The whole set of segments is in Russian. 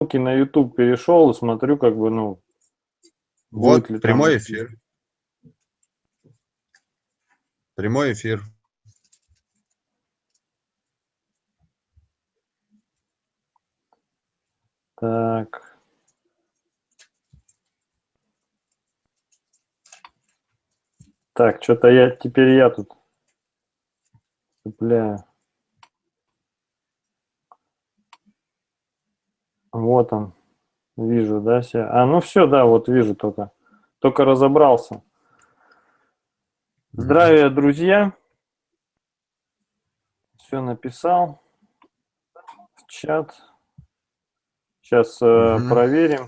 на YouTube перешел и смотрю, как бы, ну... Вот, прямой там... эфир. Прямой эфир. Так. Так, что-то я теперь я тут цепляю. Вот он. Вижу, да, все. А, ну все, да, вот вижу только. Только разобрался. Здравия, друзья. Все написал в чат. Сейчас э, проверим.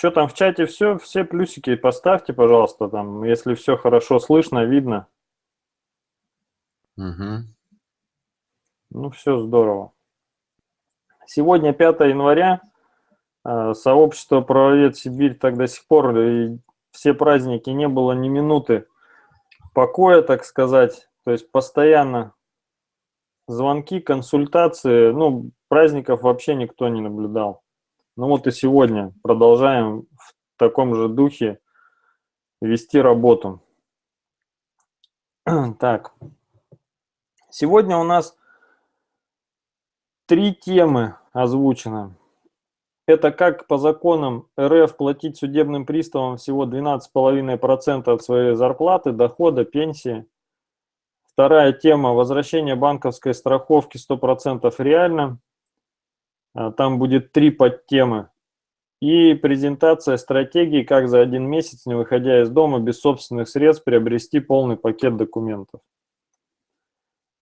Что там в чате все? Все плюсики поставьте, пожалуйста, там, если все хорошо слышно, видно. Угу. Ну, все здорово. Сегодня 5 января. А, сообщество «Правовед Сибирь» так до сих пор и все праздники не было ни минуты покоя, так сказать. То есть постоянно звонки, консультации. Ну, праздников вообще никто не наблюдал. Ну вот и сегодня продолжаем в таком же духе вести работу. Так, сегодня у нас Три темы озвучено. Это как по законам РФ платить судебным приставам всего 12,5% от своей зарплаты, дохода, пенсии. Вторая тема – возвращение банковской страховки 100% реально. А, там будет три подтемы. И презентация стратегии, как за один месяц, не выходя из дома, без собственных средств, приобрести полный пакет документов.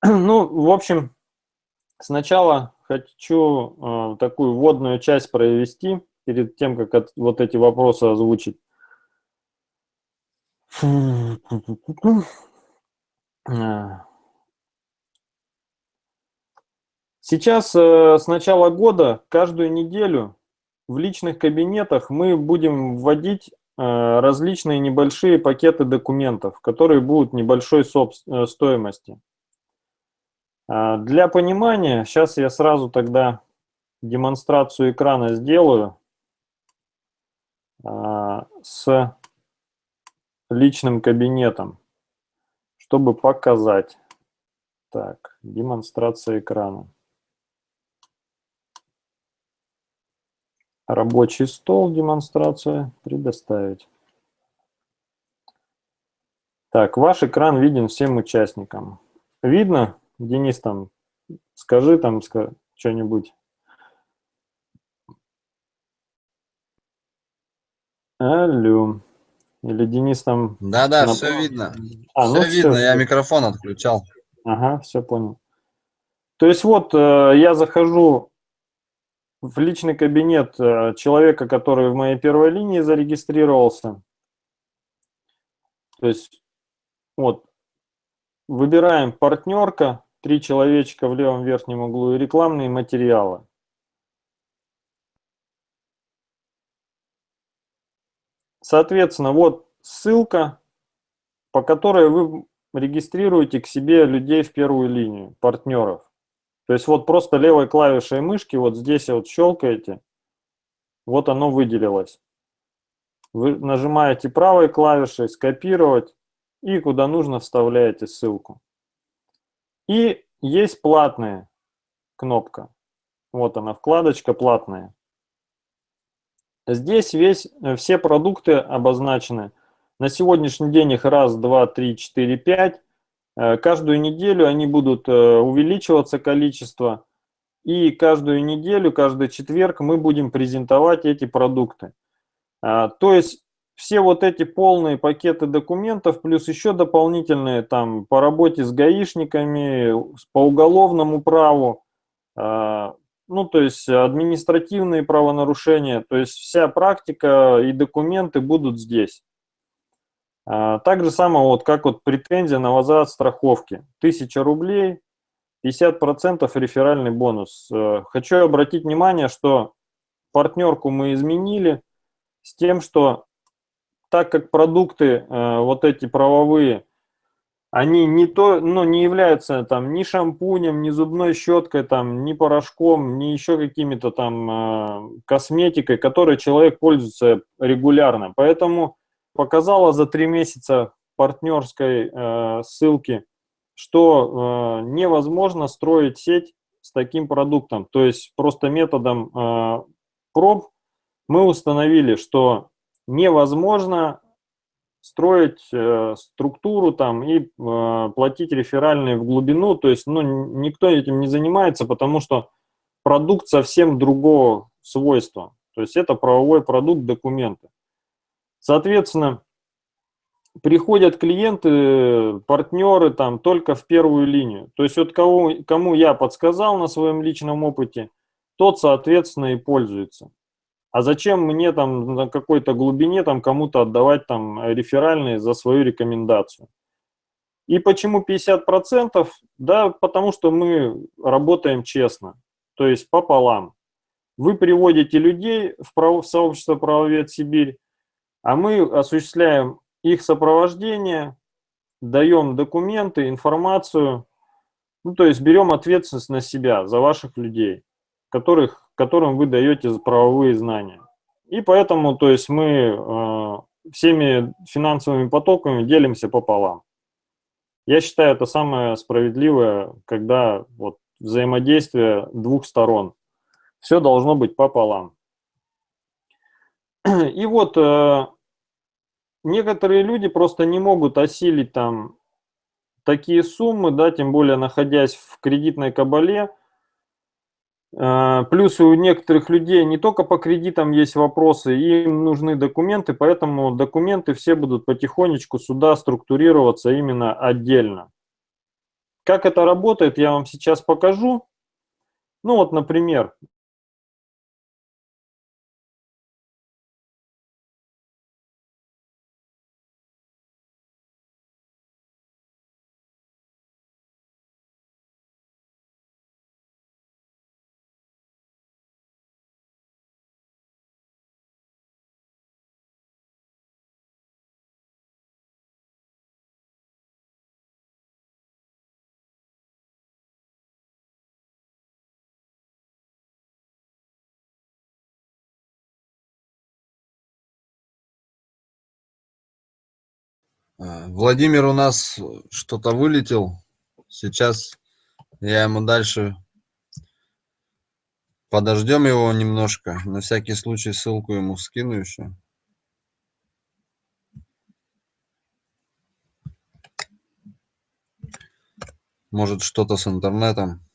Ну, в общем, сначала хочу э, такую вводную часть провести перед тем, как от, вот эти вопросы озвучить. Сейчас э, с начала года каждую неделю в личных кабинетах мы будем вводить э, различные небольшие пакеты документов, которые будут небольшой э, стоимости. А, для понимания, сейчас я сразу тогда демонстрацию экрана сделаю а, с личным кабинетом, чтобы показать. Так, демонстрация экрана. Рабочий стол, демонстрация, предоставить. Так, ваш экран виден всем участникам. Видно? Денис, там, скажи там что-нибудь. Алло. Или Денис там... Да-да, на... все видно. А, все ну видно, все, я микрофон отключал. Ага, все понял. То есть вот э, я захожу в личный кабинет э, человека, который в моей первой линии зарегистрировался. То есть вот выбираем партнерка, три человечка в левом верхнем углу и рекламные материалы. Соответственно, вот ссылка, по которой вы регистрируете к себе людей в первую линию, партнеров. То есть вот просто левой клавишей мышки, вот здесь вот щелкаете, вот оно выделилось. Вы нажимаете правой клавишей «Скопировать» и куда нужно вставляете ссылку. И есть платная кнопка. Вот она, вкладочка платная. Здесь весь, э, все продукты обозначены. На сегодняшний день их раз, два, три, четыре, пять. Э, каждую неделю они будут э, увеличиваться количество. И каждую неделю, каждый четверг мы будем презентовать эти продукты. А, то есть все вот эти полные пакеты документов, плюс еще дополнительные там по работе с гаишниками, по уголовному праву, э, ну, то есть административные правонарушения, то есть вся практика и документы будут здесь. Э, так же самое, вот как вот претензия на возврат страховки. 1000 рублей, 50% реферальный бонус. Э, хочу обратить внимание, что партнерку мы изменили с тем, что так как продукты, э, вот эти правовые, они не, то, ну, не являются там ни шампунем, ни зубной щеткой, там, ни порошком, ни еще какими-то там э, косметикой, которой человек пользуется регулярно. Поэтому показала за три месяца партнерской э, ссылки, что э, невозможно строить сеть с таким продуктом. То есть просто методом э, проб мы установили, что невозможно строить э, структуру там и э, платить реферальные в глубину, то есть ну, никто этим не занимается, потому что продукт совсем другого свойства, то есть это правовой продукт, документы. Соответственно, приходят клиенты, партнеры там только в первую линию, то есть вот кого, кому я подсказал на своем личном опыте, тот, соответственно, и пользуется. А зачем мне там на какой-то глубине там кому-то отдавать там реферальные за свою рекомендацию? И почему 50%? Да, потому что мы работаем честно, то есть пополам. Вы приводите людей в, право, в сообщество «Правовед Сибирь», а мы осуществляем их сопровождение, даем документы, информацию, ну, то есть берем ответственность на себя за ваших людей, которых которым вы даете правовые знания. И поэтому, то есть мы э, всеми финансовыми потоками делимся пополам. Я считаю, это самое справедливое, когда вот взаимодействие двух сторон. Все должно быть пополам. И вот э, некоторые люди просто не могут осилить там такие суммы, да, тем более находясь в кредитной кабале, плюс у некоторых людей не только по кредитам есть вопросы, им нужны документы, поэтому документы все будут потихонечку сюда структурироваться именно отдельно. Как это работает, я вам сейчас покажу. Ну вот, например, Владимир у нас что-то вылетел. Сейчас я ему дальше подождем его немножко. На всякий случай ссылку ему скину еще. Может что-то с интернетом.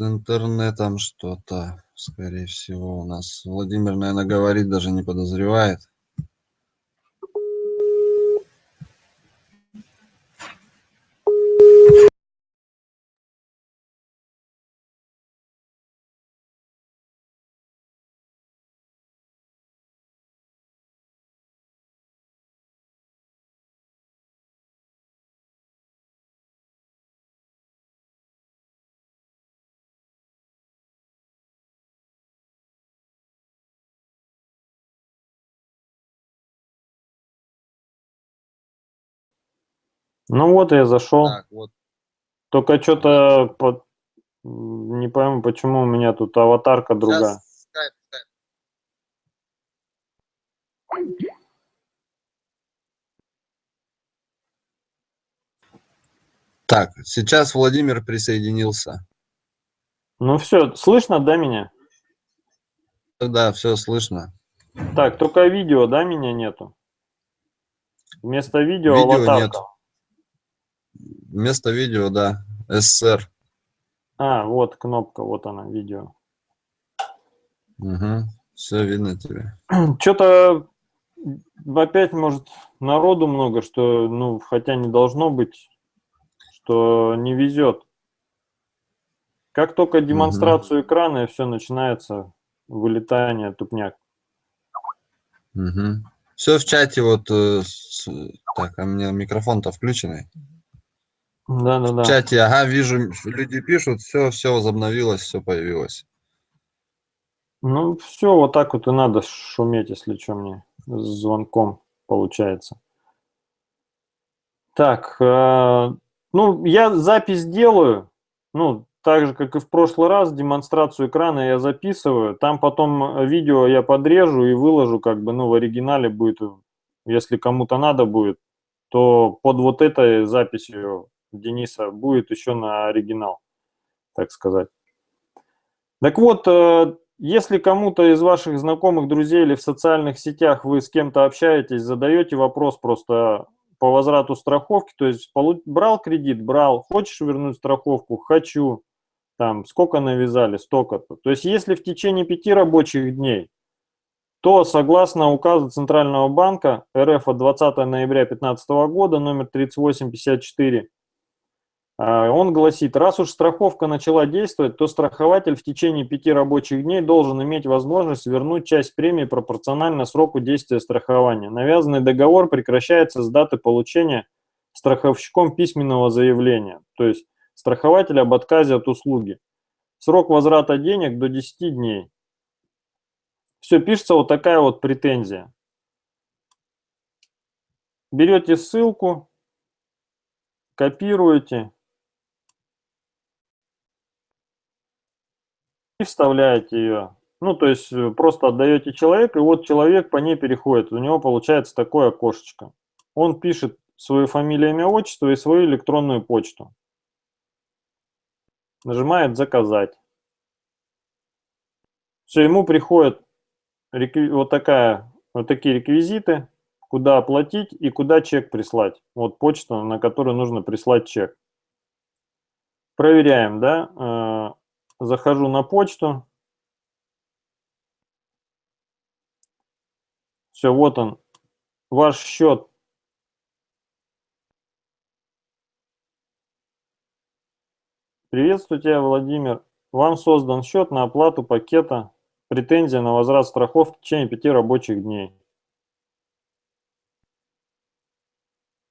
С интернетом что-то, скорее всего, у нас. Владимир, наверное, говорит, даже не подозревает. Ну вот я зашел. Так, вот. Только что-то под... не пойму, почему у меня тут аватарка другая. Сейчас, Так, сейчас Владимир присоединился. Ну все, слышно, да, меня? Да, все слышно. Так, только видео, да, меня нету? Вместо видео, видео аватарка. Нет. Вместо видео, да, СССР. А, вот кнопка, вот она, видео. Угу, все видно тебе. Что-то опять, может, народу много, что, ну, хотя не должно быть, что не везет. Как только демонстрацию угу. экрана, и все начинается вылетание, тупняк. Угу. Все в чате вот... э, Так, а у меня микрофон-то включенный. Да, да, В да. чате, ага, вижу, люди пишут, все, все возобновилось, все появилось. Ну, все, вот так вот и надо шуметь, если что, мне с звонком получается. Так, э, ну, я запись делаю, ну, так же, как и в прошлый раз, демонстрацию экрана я записываю, там потом э, видео я подрежу и выложу, как бы, ну, в оригинале будет, если кому-то надо будет, то под вот этой записью Дениса будет еще на оригинал, так сказать. Так вот, э, если кому-то из ваших знакомых, друзей или в социальных сетях вы с кем-то общаетесь, задаете вопрос просто по возврату страховки, то есть брал кредит, брал, хочешь вернуть страховку, хочу, там, сколько навязали, столько-то. То есть если в течение пяти рабочих дней, то согласно указу Центрального банка РФ от 20 ноября 2015 года, номер 3854, а, он гласит, раз уж страховка начала действовать, то страхователь в течение пяти рабочих дней должен иметь возможность вернуть часть премии пропорционально сроку действия страхования. Навязанный договор прекращается с даты получения страховщиком письменного заявления, то есть страхователь об отказе от услуги. Срок возврата денег до 10 дней. Все, пишется вот такая вот претензия. Берете ссылку, копируете, и вставляете ее. Ну, то есть э, просто отдаете человеку, и вот человек по ней переходит. У него получается такое окошечко. Он пишет свою фамилию, имя, отчество и свою электронную почту. Нажимает «Заказать». Все, ему приходят вот, такая, вот такие реквизиты, куда оплатить и куда чек прислать. Вот почта, на которую нужно прислать чек. Проверяем, да? Захожу на почту. Все, вот он, ваш счет. Приветствую тебя, Владимир. Вам создан счет на оплату пакета претензия на возврат страховки в течение пяти рабочих дней.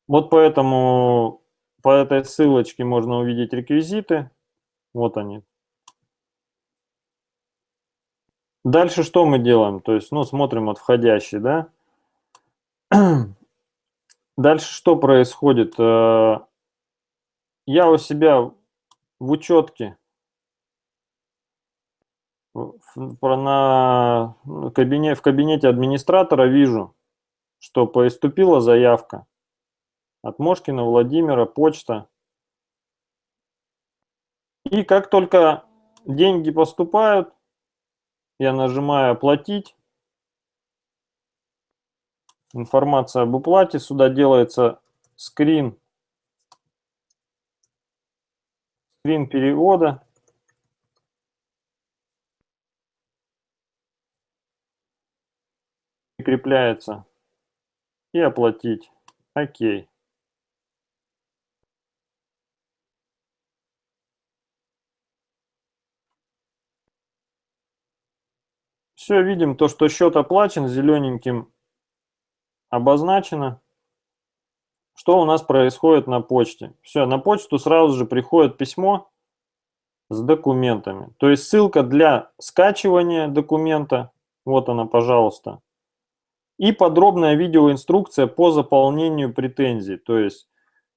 Вот поэтому по этой ссылочке можно увидеть реквизиты. Вот они. Дальше что мы делаем? То есть, ну, смотрим от входящий, да? Дальше что происходит? Э, Я у себя в учетке на кабине, в кабинете администратора вижу, что поступила заявка от Мошкина Владимира, почта. И как только деньги поступают, я нажимаю «Оплатить». Информация об уплате. Сюда делается скрин, скрин перевода. Прикрепляется. И оплатить. Окей. Все, видим то, что счет оплачен, зелененьким обозначено. Что у нас происходит на почте? Все, на почту сразу же приходит письмо с документами. То есть ссылка для скачивания документа. Вот она, пожалуйста. И подробная видеоинструкция по заполнению претензий. То есть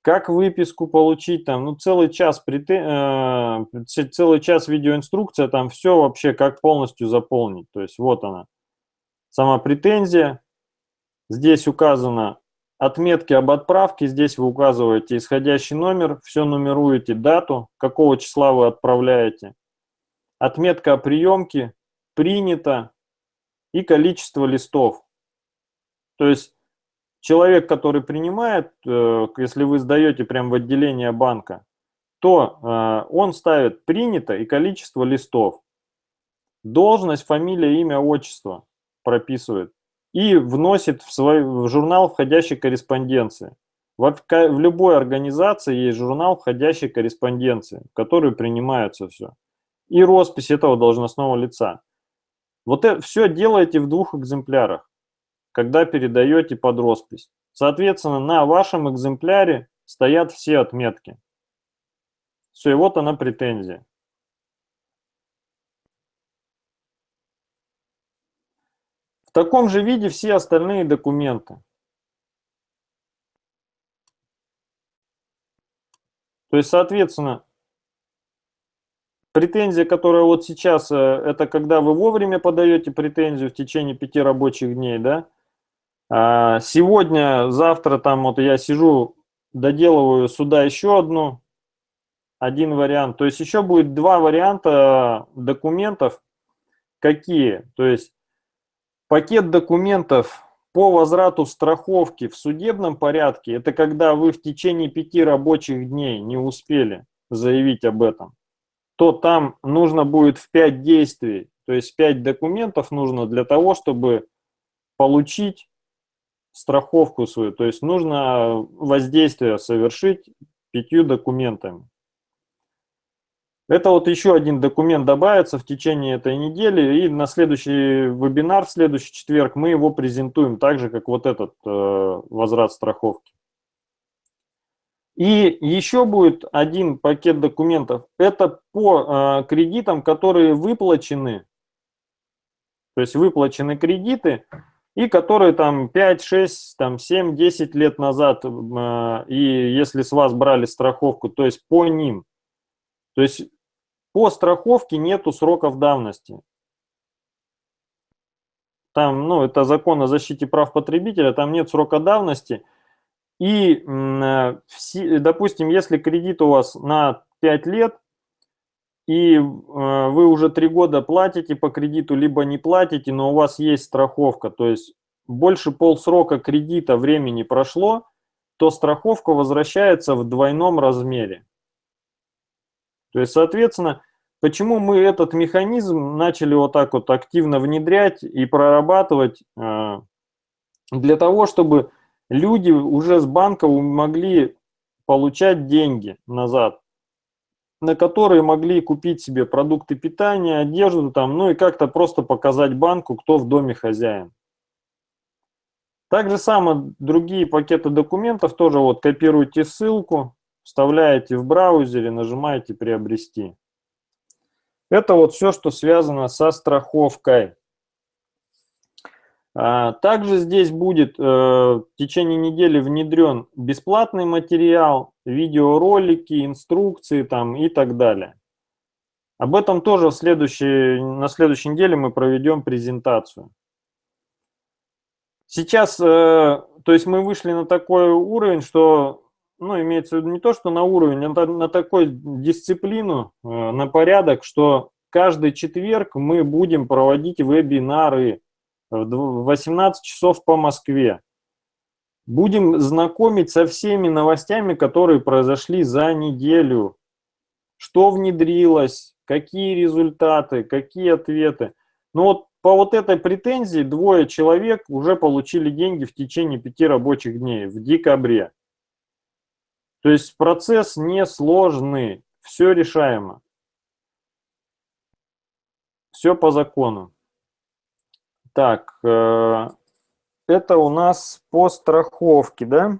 как выписку получить, там, ну, целый час, претен... э, целый час видеоинструкция, там все вообще, как полностью заполнить. То есть вот она, сама претензия. Здесь указано отметки об отправке, здесь вы указываете исходящий номер, все нумеруете, дату, какого числа вы отправляете. Отметка о приемке, принято и количество листов. То есть человек, который принимает, э, если вы сдаете прямо в отделение банка, то э, он ставит принято и количество листов. Должность, фамилия, имя, отчество прописывает и вносит в свой в журнал входящей корреспонденции. В, в любой организации есть журнал входящей корреспонденции, в который принимается все. И роспись этого должностного лица. Вот это все делаете в двух экземплярах. Когда передаете под роспись. Соответственно, на вашем экземпляре стоят все отметки. Все, и вот она претензия. В таком же виде все остальные документы. То есть, соответственно, претензия, которая вот сейчас, э, это когда вы вовремя подаете претензию в течение пяти рабочих дней, да? А сегодня, завтра там вот я сижу, доделываю сюда еще одну, один вариант. То есть еще будет два варианта документов. Какие? То есть пакет документов по возврату страховки в судебном порядке, это когда вы в течение пяти рабочих дней не успели заявить об этом, то там нужно будет в пять действий, то есть пять документов нужно для того, чтобы получить страховку свою. То есть нужно воздействие совершить пятью документами. Это вот еще один документ добавится в течение этой недели, и на следующий вебинар, в следующий четверг, мы его презентуем так же, как вот этот э, возврат страховки. И еще будет один пакет документов. Это по э, кредитам, которые выплачены, то есть выплачены кредиты, и которые там 5, 6, там 7, 10 лет назад, э, и если с вас брали страховку, то есть по ним. То есть по страховке нету сроков давности. Там, ну, это закон о защите прав потребителя, там нет срока давности. И, э, допустим, если кредит у вас на 5 лет, и э, вы уже 3 года платите по кредиту, либо не платите, но у вас есть страховка, то есть больше полсрока кредита времени прошло, то страховка возвращается в двойном размере. То есть, соответственно, почему мы этот механизм начали вот так вот активно внедрять и прорабатывать э, для того, чтобы люди уже с банка могли получать деньги назад, на которые могли купить себе продукты питания, одежду там, ну и как-то просто показать банку, кто в доме хозяин. Так же самое другие пакеты документов тоже вот копируйте ссылку, вставляете в браузере, нажимаете «Приобрести». Это вот все, что связано со страховкой. А, также здесь будет э, в течение недели внедрен бесплатный материал, видеоролики, инструкции там и так далее. Об этом тоже в следующей, на следующей неделе мы проведем презентацию. Сейчас, э, то есть мы вышли на такой уровень, что ну, имеется в виду не то, что на уровень, а на такой дисциплину, э, на порядок, что каждый четверг мы будем проводить вебинары в 18 часов по Москве. Будем знакомить со всеми новостями, которые произошли за неделю. Что внедрилось, какие результаты, какие ответы. Ну вот по вот этой претензии двое человек уже получили деньги в течение пяти рабочих дней в декабре. То есть процесс несложный, все решаемо. Все по закону. Так, э, это у нас по страховке, да?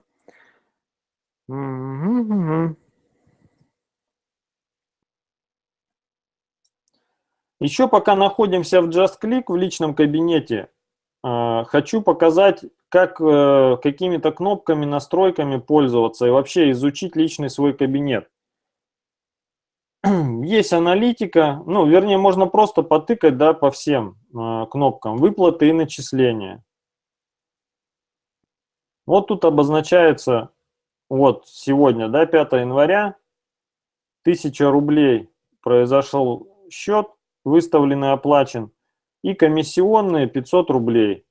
Еще пока находимся в JustClick в личном кабинете, э, хочу показать как э, какими-то кнопками, настройками пользоваться и вообще изучить личный свой кабинет. Есть аналитика, ну, вернее, можно просто потыкать, да, по всем кнопкам. Выплаты и начисления. Вот тут обозначается, вот сегодня, да, 5 января, 1000 рублей произошел счет, выставленный, оплачен, и комиссионные 500 рублей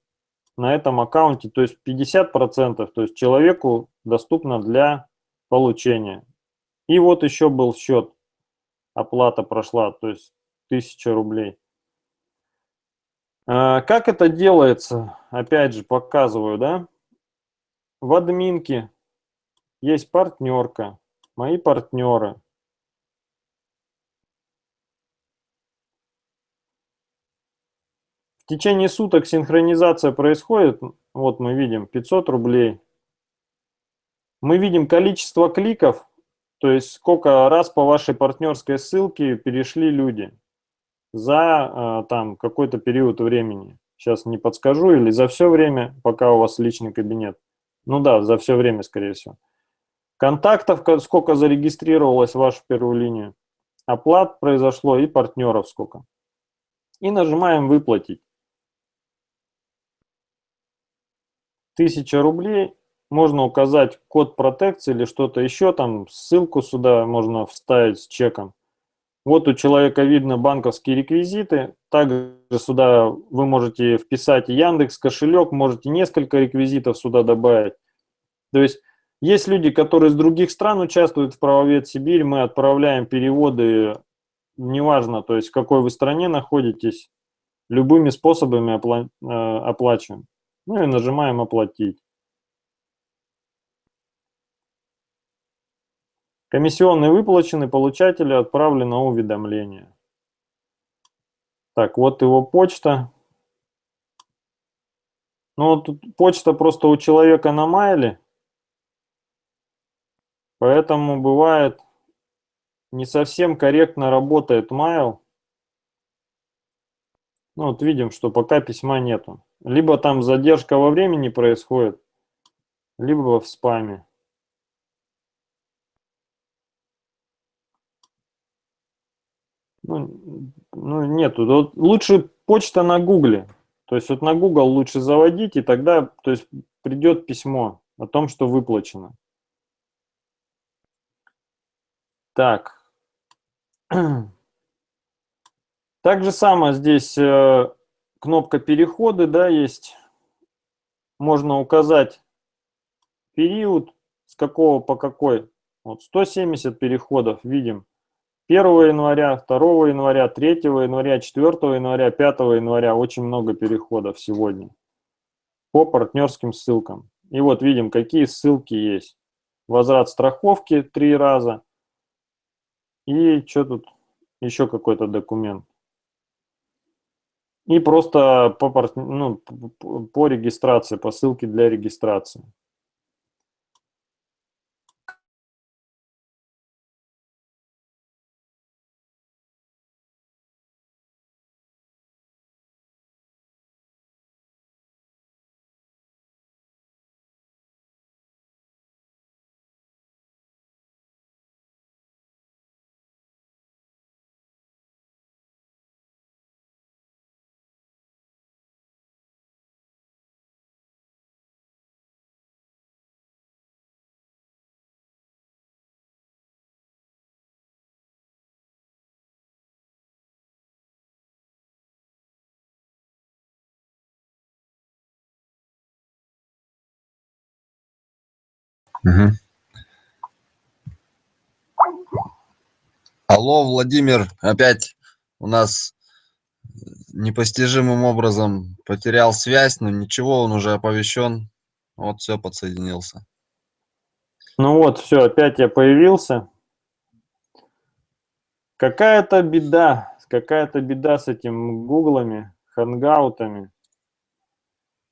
на этом аккаунте, то есть 50%, то есть человеку доступно для получения. И вот еще был счет, оплата прошла, то есть 1000 рублей. А, как это делается? Опять же, показываю, да? В админке есть партнерка, мои партнеры. В течение суток синхронизация происходит, Вот мы видим 500 рублей. Мы видим количество кликов, то есть сколько раз по вашей партнерской ссылке перешли люди за э, там какой-то период времени. Сейчас не подскажу, или за все время, пока у вас личный кабинет. Ну да, за все время, скорее всего. Контактов, сколько зарегистрировалось в вашу первую линию. Оплат произошло и партнеров сколько. И нажимаем «Выплатить». 1000 рублей. Можно указать код протекции или что-то еще, там ссылку сюда можно вставить с чеком. Вот у человека видно банковские реквизиты. Также сюда вы можете вписать Яндекс кошелек, можете несколько реквизитов сюда добавить. То есть есть люди, которые из других стран участвуют в правовед Сибирь, мы отправляем переводы, неважно, то есть в какой вы стране находитесь, любыми способами опла э, оплачиваем. Ну и нажимаем «Оплатить». Комиссионные выплачены, получателю отправлено уведомление. Так, вот его почта. Ну, тут почта просто у человека на майле, поэтому бывает не совсем корректно работает майл. Ну, вот видим, что пока письма нету. Либо там задержка во времени происходит, либо в спаме. Ну, ну нету. Вот лучше почта на гугле. То есть вот на Google лучше заводить, и тогда то есть, придет письмо о том, что выплачено. Так. Так же самое здесь э, кнопка переходы, да, есть. Можно указать период, с какого по какой. Вот 170 переходов видим. 1 января, 2 января, 3 января, 4 января, 5 января. Очень много переходов сегодня по партнерским ссылкам. И вот видим, какие ссылки есть. Возврат страховки три раза. И что тут? Еще какой-то документ. И просто по, ну, по регистрации, по ссылке для регистрации. Угу. Алло, Владимир, опять у нас непостижимым образом потерял связь, но ничего, он уже оповещен. Вот все, подсоединился. Ну вот, все, опять я появился. Какая-то беда, какая-то беда с этим гуглами, хангаутами.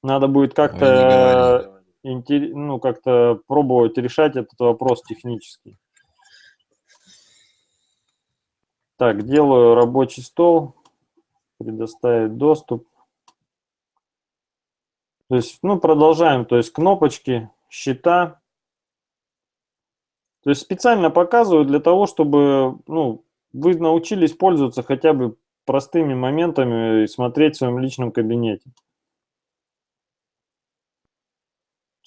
Надо будет как-то ну, как-то пробовать решать этот вопрос технически. Так, делаю рабочий стол, предоставить доступ. То есть, ну, продолжаем, то есть кнопочки, счета. То есть специально показываю для того, чтобы, ну, вы научились пользоваться хотя бы простыми моментами и смотреть в своем личном кабинете.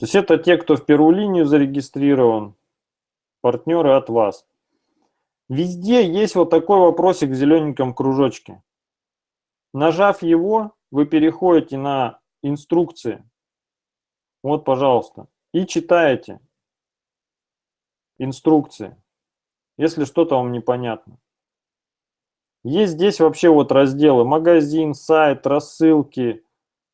То есть это те, кто в первую линию зарегистрирован, партнеры от вас. Везде есть вот такой вопросик в зелененьком кружочке. Нажав его, вы переходите на инструкции. Вот, пожалуйста. И читаете инструкции, если что-то вам непонятно. Есть здесь вообще вот разделы магазин, сайт, рассылки,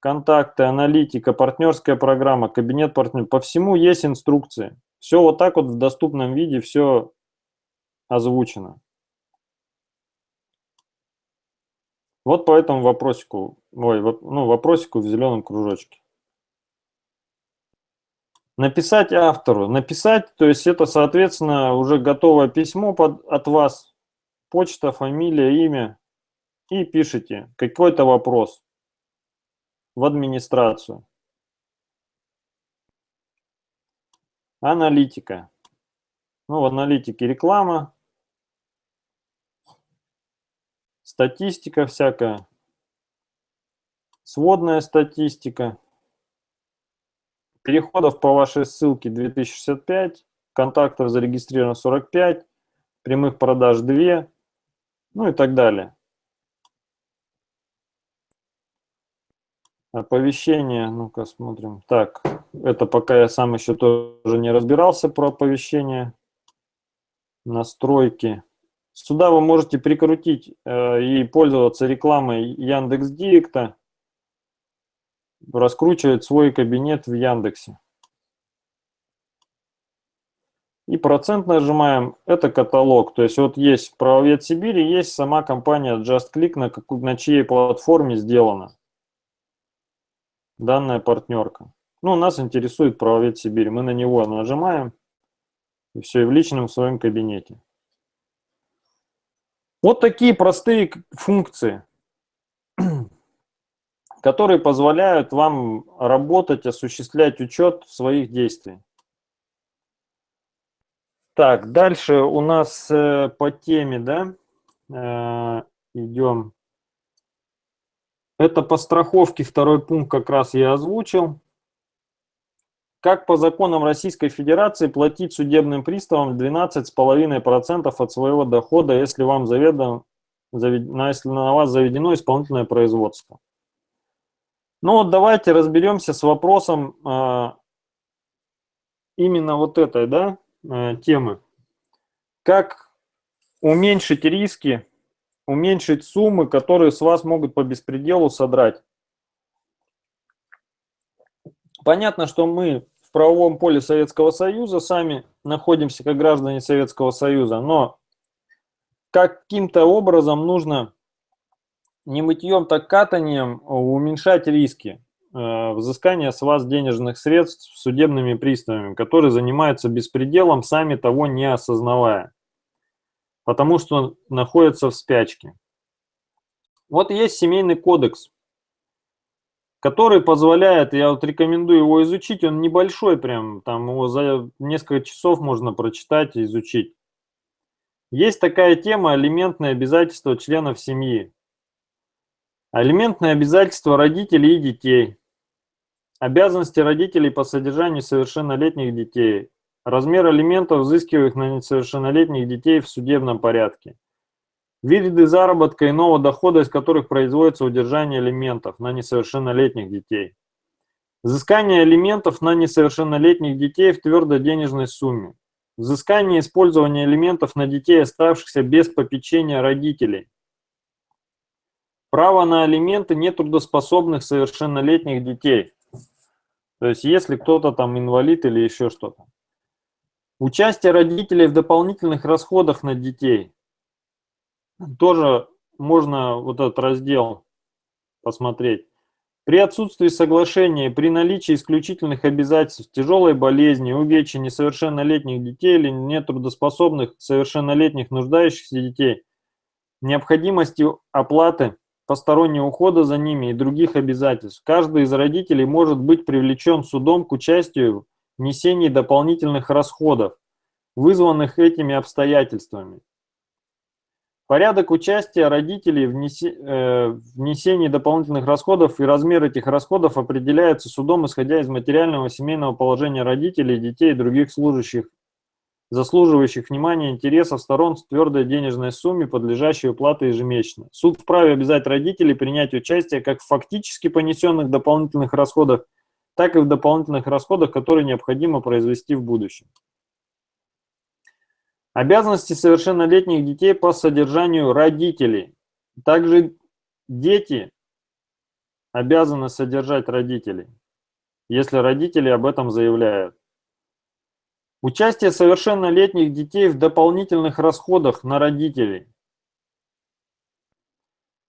контакты, аналитика, партнерская программа, кабинет партнеров. По всему есть инструкции. Все вот так вот в доступном виде, все озвучено. Вот по этому вопросику, ой, ну, вопросику в зеленом кружочке. Написать автору. Написать, то есть это, соответственно, уже готовое письмо под, от вас. Почта, фамилия, имя. И пишите какой-то вопрос в администрацию. Аналитика. Ну, в аналитике реклама, статистика всякая, сводная статистика. Переходов по вашей ссылке 2065, контактов зарегистрировано 45, прямых продаж 2, ну и так далее. Оповещение, ну-ка смотрим. Так, это пока я сам еще тоже не разбирался про оповещение. Настройки. Сюда вы можете прикрутить э, и пользоваться рекламой Яндекс Директа, раскручивать свой кабинет в Яндексе. И процент нажимаем, это каталог. То есть вот есть правовед Сибири, есть сама компания JustClick, на, на чьей платформе сделана данная партнерка. Ну, нас интересует правовед Сибирь. Мы на него нажимаем, и все, и в личном своем кабинете. Вот такие простые функции, которые позволяют вам работать, осуществлять учет своих действий. Так, дальше у нас э, по теме, да, э, идем. Это по страховке второй пункт как раз я озвучил. Как по законам Российской Федерации платить судебным приставам 12,5% от своего дохода, если, вам заведом, завед, если на вас заведено исполнительное производство? Ну вот давайте разберемся с вопросом э, именно вот этой да, э, темы. Как уменьшить риски уменьшить суммы, которые с вас могут по беспределу содрать. Понятно, что мы в правовом поле Советского Союза сами находимся как граждане Советского Союза, но каким-то образом нужно не мытьем, так катанием уменьшать риски э, взыскания с вас денежных средств судебными приставами, которые занимаются беспределом, сами того не осознавая потому что находится в спячке. Вот есть семейный кодекс, который позволяет, я вот рекомендую его изучить, он небольшой прям, там его за несколько часов можно прочитать и изучить. Есть такая тема алиментные обязательства членов семьи. Алиментные обязательства родителей и детей. Обязанности родителей по содержанию совершеннолетних детей. Размер алиментов, взыскиваемых на несовершеннолетних детей в судебном порядке. Виды заработка иного дохода, из которых производится удержание алиментов на несовершеннолетних детей. Взыскание алиментов на несовершеннолетних детей в твердой денежной сумме. Взыскание использования алиментов на детей, оставшихся без попечения родителей. Право на алименты нетрудоспособных совершеннолетних детей. То есть если кто-то там инвалид или еще что-то. Участие родителей в дополнительных расходах на детей. Тоже можно вот этот раздел посмотреть. При отсутствии соглашения, при наличии исключительных обязательств, тяжелой болезни, увечья несовершеннолетних детей или нетрудоспособных совершеннолетних нуждающихся детей, необходимости оплаты постороннего ухода за ними и других обязательств, каждый из родителей может быть привлечен судом к участию несении дополнительных расходов, вызванных этими обстоятельствами. Порядок участия родителей в э, внесении дополнительных расходов и размер этих расходов определяется судом, исходя из материального семейного положения родителей, детей и других служащих, заслуживающих внимания интересов сторон в твердой денежной сумме, подлежащей уплате ежемесячно. Суд вправе обязать родителей принять участие как в фактически понесенных дополнительных расходах, так и в дополнительных расходах, которые необходимо произвести в будущем. Обязанности совершеннолетних детей по содержанию родителей. Также дети обязаны содержать родителей, если родители об этом заявляют. Участие совершеннолетних детей в дополнительных расходах на родителей.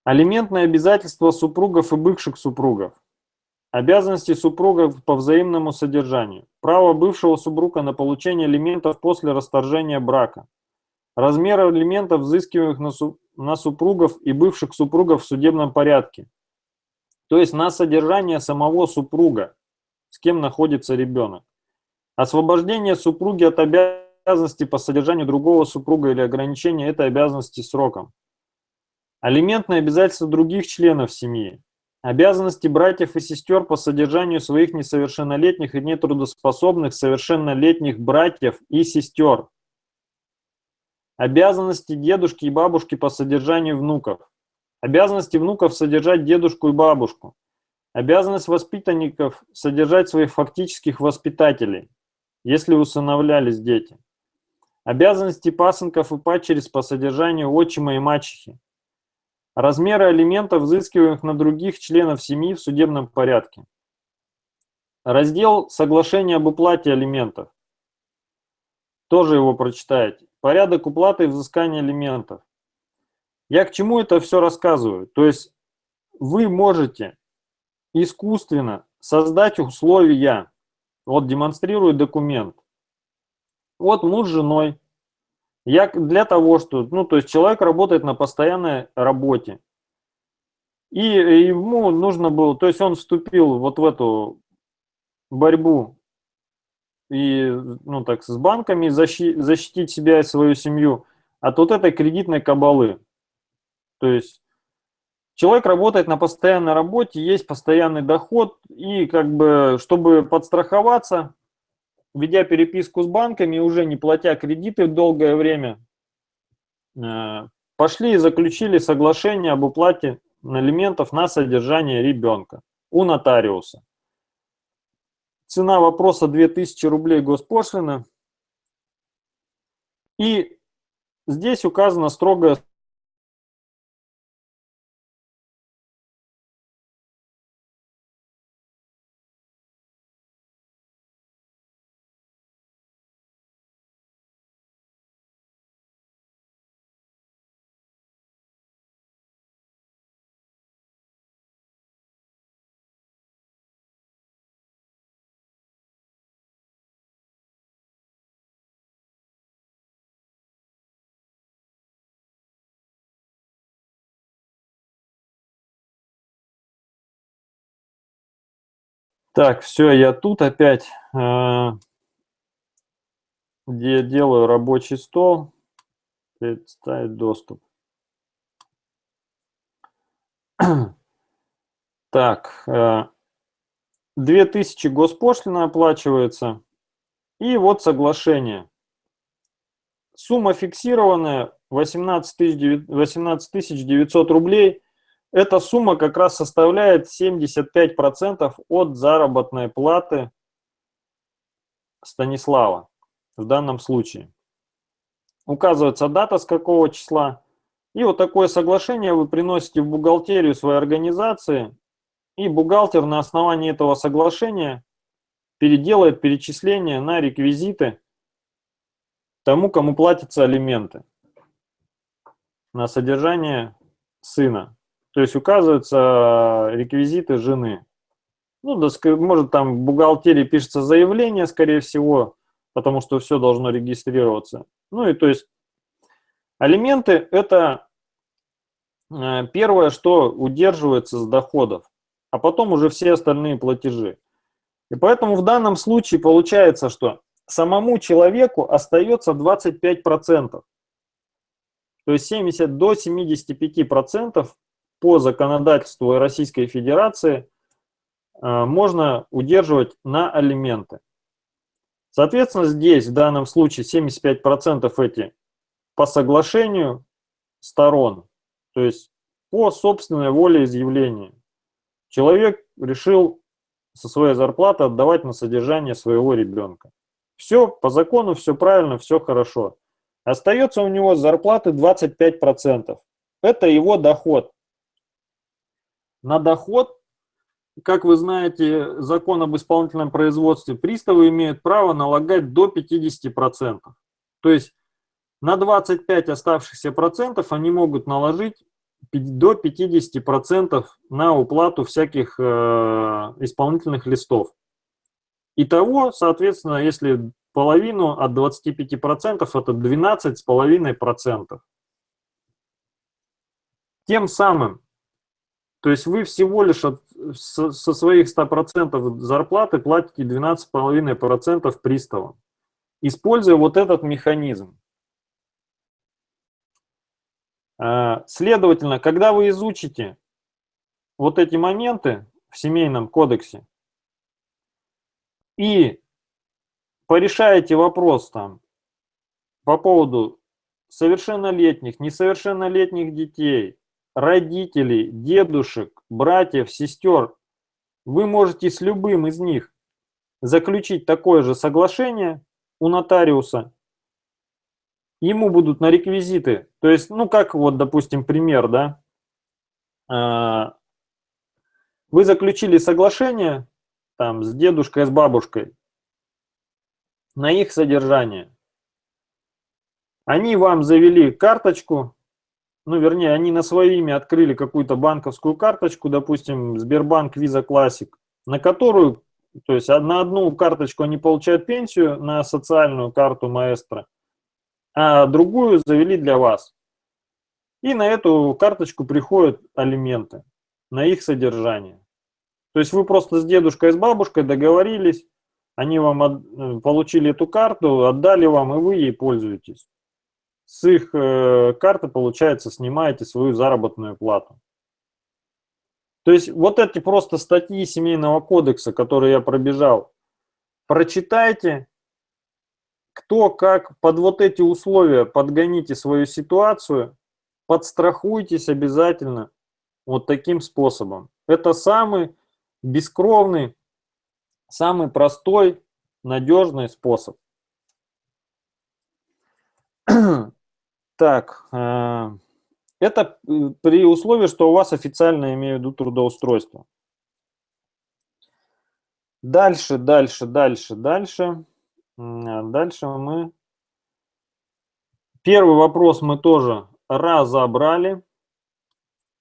Алиментные обязательства супругов и бывших супругов. Обязанности супругов по взаимному содержанию. Право бывшего супруга на получение алиментов после расторжения брака. Размер алиментов, взыскиваемых на супругов и бывших супругов в судебном порядке. То есть на содержание самого супруга, с кем находится ребенок. Освобождение супруги от обязанности по содержанию другого супруга или ограничение этой обязанности сроком. Алиментные обязательства других членов семьи. Обязанности братьев и сестер по содержанию своих несовершеннолетних и нетрудоспособных совершеннолетних братьев и сестер. Обязанности дедушки и бабушки по содержанию внуков. Обязанности внуков содержать дедушку и бабушку. Обязанность воспитанников содержать своих фактических воспитателей если усыновлялись дети. Обязанности пасынков и падчериц по содержанию отчима и мачехи. Размеры алиментов, взыскиваемых на других членов семьи в судебном порядке. Раздел «Соглашение об уплате алиментов». Тоже его прочитаете. Порядок уплаты и взыскания алиментов. Я к чему это все рассказываю? То есть вы можете искусственно создать условия вот демонстрирую документ. Вот муж с женой. Я для того, что, ну, то есть человек работает на постоянной работе. И ему нужно было, то есть он вступил вот в эту борьбу и, ну, так, с банками защитить, защитить себя и свою семью от вот этой кредитной кабалы. То есть Человек работает на постоянной работе, есть постоянный доход, и как бы, чтобы подстраховаться, ведя переписку с банками, уже не платя кредиты долгое время, э, пошли и заключили соглашение об уплате алиментов на содержание ребенка у нотариуса. Цена вопроса 2000 рублей госпошлина. И здесь указано строгое Так, все, я тут опять э, где делаю рабочий стол, представить доступ. Так, э, 2000 госпошлина оплачивается, и вот соглашение. Сумма фиксированная 18 900 рублей – эта сумма как раз составляет 75% от заработной платы Станислава в данном случае. Указывается дата, с какого числа. И вот такое соглашение вы приносите в бухгалтерию своей организации, и бухгалтер на основании этого соглашения переделает перечисление на реквизиты тому, кому платятся алименты на содержание сына. То есть указываются реквизиты жены. Ну, да, может там в бухгалтерии пишется заявление, скорее всего, потому что все должно регистрироваться. Ну и то есть алименты – это э, первое, что удерживается с доходов, а потом уже все остальные платежи. И поэтому в данном случае получается, что самому человеку остается 25%. То есть 70 до 75% по законодательству Российской Федерации э, можно удерживать на алименты. Соответственно, здесь в данном случае 75% эти по соглашению сторон, то есть по собственной воле изъявления. Человек решил со своей зарплаты отдавать на содержание своего ребенка. Все по закону, все правильно, все хорошо. Остается у него зарплаты 25%. Это его доход на доход, как вы знаете, закон об исполнительном производстве, приставы имеют право налагать до 50%. То есть на 25 оставшихся процентов они могут наложить до 50% на уплату всяких э, исполнительных листов. Итого, соответственно, если половину от 25%, это 12,5%. Тем самым, то есть вы всего лишь от, со, со своих 100% зарплаты платите 12,5% приставам, используя вот этот механизм. А, следовательно, когда вы изучите вот эти моменты в семейном кодексе и порешаете вопрос там по поводу совершеннолетних, несовершеннолетних детей, родителей, дедушек, братьев, сестер, вы можете с любым из них заключить такое же соглашение у нотариуса. Ему будут на реквизиты, то есть, ну, как вот, допустим, пример, да, а, вы заключили соглашение там с дедушкой, с бабушкой на их содержание. Они вам завели карточку, ну, вернее, они на свое имя открыли какую-то банковскую карточку, допустим, Сбербанк Visa Classic, на которую, то есть на одну карточку они получают пенсию, на социальную карту маэстро, а другую завели для вас. И на эту карточку приходят алименты, на их содержание. То есть вы просто с дедушкой, с бабушкой договорились, они вам от, э, получили эту карту, отдали вам, и вы ей пользуетесь. С их э, карты, получается, снимаете свою заработную плату. То есть вот эти просто статьи Семейного кодекса, которые я пробежал, прочитайте, кто как под вот эти условия подгоните свою ситуацию, подстрахуйтесь обязательно вот таким способом. Это самый бескровный, самый простой, надежный способ. Так, э, это при условии, что у вас официально, имею в виду, трудоустройство. Дальше, дальше, дальше, дальше. А дальше мы... Первый вопрос мы тоже разобрали.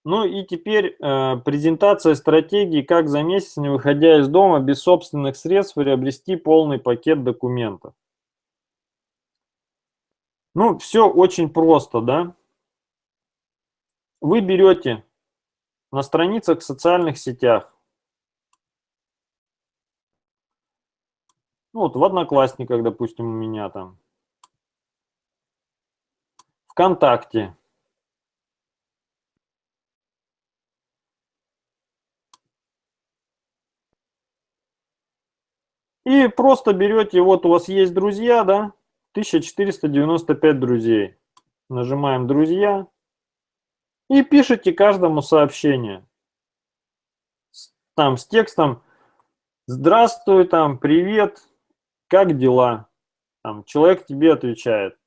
Ну и теперь э, презентация стратегии, как за месяц, не выходя из дома, без собственных средств, приобрести полный пакет документов. Ну, все очень просто, да. Вы берете на страницах в социальных сетях Ну, вот в Одноклассниках, допустим, у меня там. ВКонтакте. И просто берете, вот у вас есть друзья, да, 1495 друзей. Нажимаем «Друзья» и пишите каждому сообщение. Там с текстом «Здравствуй», там «Привет», как дела? Там, человек тебе отвечает.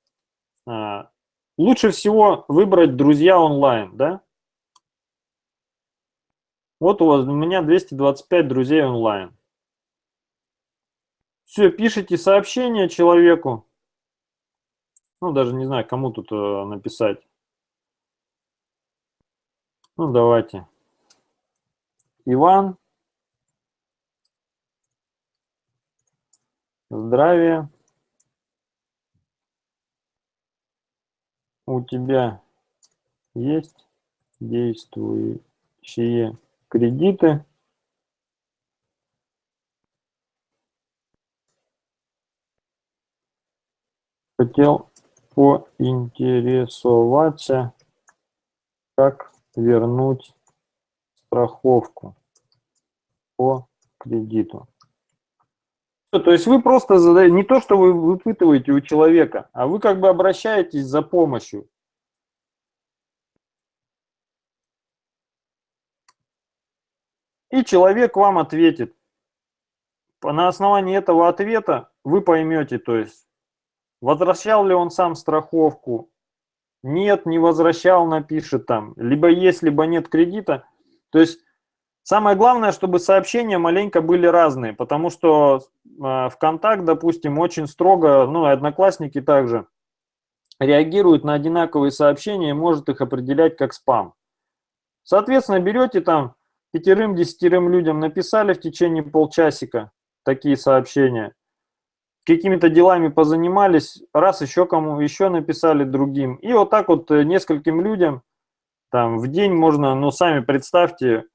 А, лучше всего выбрать друзья онлайн, да? Вот у вас у меня 225 друзей онлайн. Все, пишите сообщение человеку. Ну, даже не знаю, кому тут э, написать. Ну, давайте. Иван. здравия. У тебя есть действующие кредиты. Хотел поинтересоваться, как вернуть страховку по кредиту. То есть вы просто задаете, не то, что вы выпытываете у человека, а вы как бы обращаетесь за помощью. И человек вам ответит. На основании этого ответа вы поймете, то есть, возвращал ли он сам страховку, нет, не возвращал, напишет там, либо есть, либо нет кредита. То есть Самое главное, чтобы сообщения маленько были разные, потому что э, ВКонтакт, допустим, очень строго, ну и Одноклассники также, реагируют на одинаковые сообщения и может их определять как спам. Соответственно, берете там пятерым-десятерым людям, написали в течение полчасика такие сообщения, какими-то делами позанимались, раз еще кому еще написали другим. И вот так вот э, нескольким людям там в день можно, ну сами представьте,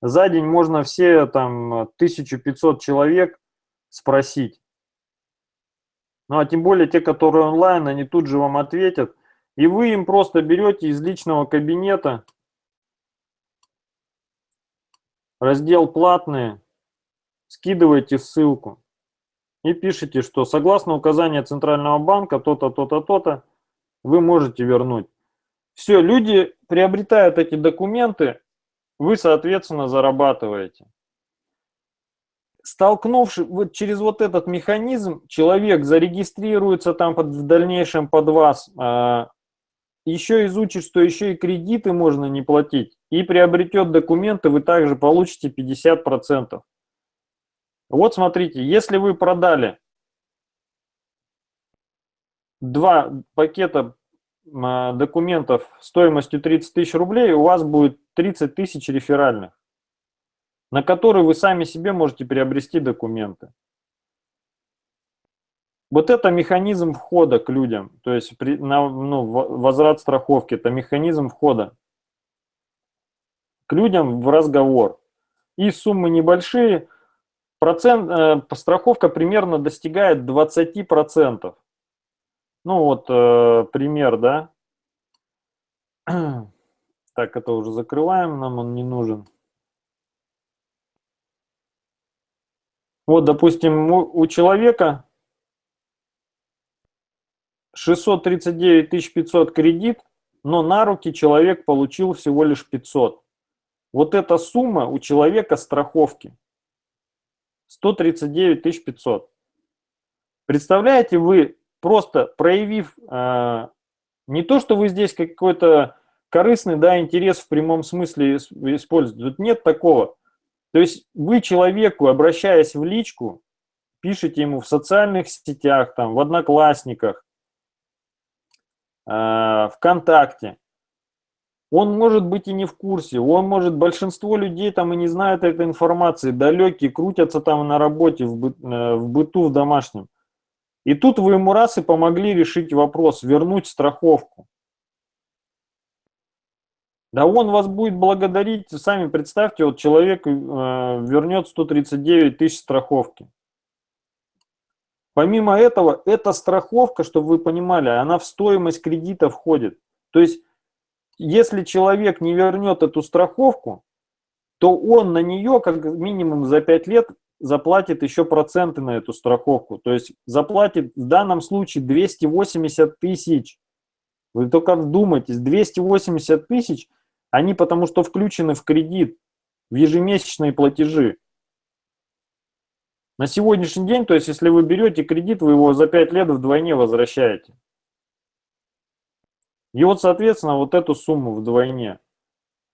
за день можно все там 1500 человек спросить. Ну а тем более те, которые онлайн, они тут же вам ответят. И вы им просто берете из личного кабинета раздел «Платные», скидываете ссылку и пишите, что согласно указанию Центрального банка то-то, то-то, то-то, вы можете вернуть. Все, люди приобретают эти документы, вы, соответственно, зарабатываете. Столкнувшись вот через вот этот механизм, человек зарегистрируется там под, в дальнейшем под вас, а, еще изучит, что еще и кредиты можно не платить, и приобретет документы, вы также получите 50%. Вот смотрите, если вы продали два пакета а, документов стоимостью 30 тысяч рублей, у вас будет 30 тысяч реферальных, на которые вы сами себе можете приобрести документы. Вот это механизм входа к людям, то есть при, на, ну, возврат страховки, это механизм входа к людям в разговор. И суммы небольшие, процент, э, страховка примерно достигает 20%. Ну вот э, пример, да. Так, это уже закрываем, нам он не нужен. Вот, допустим, у, человека 639 500 кредит, но на руки человек получил всего лишь 500. Вот эта сумма у человека страховки. 139 500. Представляете, вы просто проявив э, не то, что вы здесь какой-то корыстный да, интерес в прямом смысле используете, тут нет такого. То есть вы человеку, обращаясь в личку, пишете ему в социальных сетях, там, в Одноклассниках, э, ВКонтакте, он может быть и не в курсе, он может, большинство людей там и не знают этой информации, далекие, крутятся там на работе, в, э, в быту, в домашнем. И тут вы ему раз и помогли решить вопрос, вернуть страховку. Да он вас будет благодарить, сами представьте, вот человек э, вернет 139 тысяч страховки. Помимо этого, эта страховка, чтобы вы понимали, она в стоимость кредита входит. То есть если человек не вернет эту страховку, то он на нее как минимум за 5 лет заплатит еще проценты на эту страховку. То есть заплатит в данном случае 280 тысяч. Вы только вдумайтесь, 280 тысяч, они потому что включены в кредит, в ежемесячные платежи. На сегодняшний день, то есть если вы берете кредит, вы его за 5 лет вдвойне возвращаете. И вот, соответственно, вот эту сумму вдвойне.